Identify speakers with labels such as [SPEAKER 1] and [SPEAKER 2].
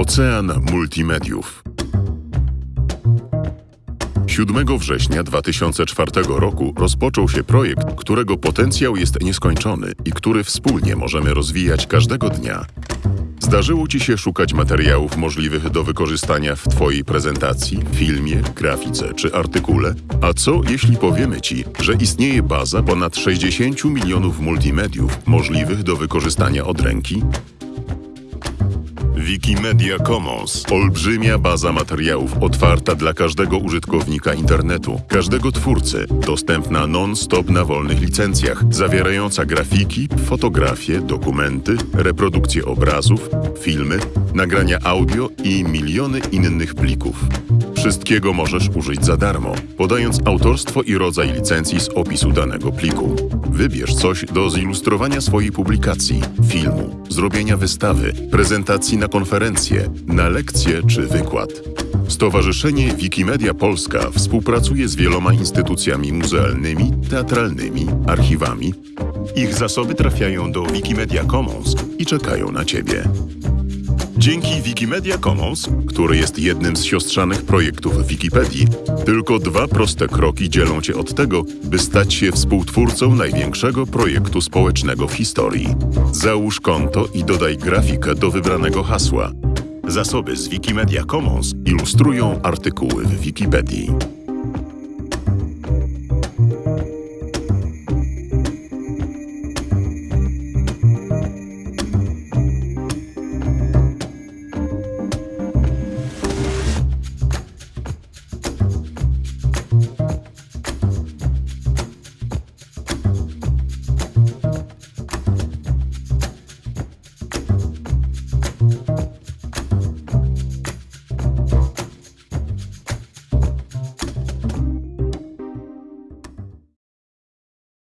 [SPEAKER 1] Ocean Multimediów. 7 września 2004 roku rozpoczął się projekt, którego potencjał jest nieskończony i który wspólnie możemy rozwijać każdego dnia. Zdarzyło Ci się szukać materiałów możliwych do wykorzystania w Twojej prezentacji, filmie, grafice czy artykule? A co jeśli powiemy Ci, że istnieje baza ponad 60 milionów multimediów możliwych do wykorzystania od ręki? Wikimedia Commons. Olbrzymia baza materiałów otwarta dla każdego użytkownika internetu, każdego twórcy, dostępna non-stop na wolnych licencjach, zawierająca grafiki, fotografie, dokumenty, reprodukcje obrazów, filmy, nagrania audio i miliony innych plików. Wszystkiego możesz użyć za darmo, podając autorstwo i rodzaj licencji z opisu danego pliku. Wybierz coś do zilustrowania swojej publikacji, filmu, zrobienia wystawy, prezentacji na konferencję, na lekcję czy wykład. Stowarzyszenie Wikimedia Polska współpracuje z wieloma instytucjami muzealnymi, teatralnymi, archiwami. Ich zasoby trafiają do Wikimedia Commons i czekają na Ciebie. Dzięki Wikimedia Commons, który jest jednym z siostrzanych projektów Wikipedii, tylko dwa proste kroki dzielą Cię od tego, by stać się współtwórcą największego projektu społecznego w historii. Załóż konto i dodaj grafikę do wybranego hasła. Zasoby z Wikimedia Commons ilustrują artykuły w Wikipedii.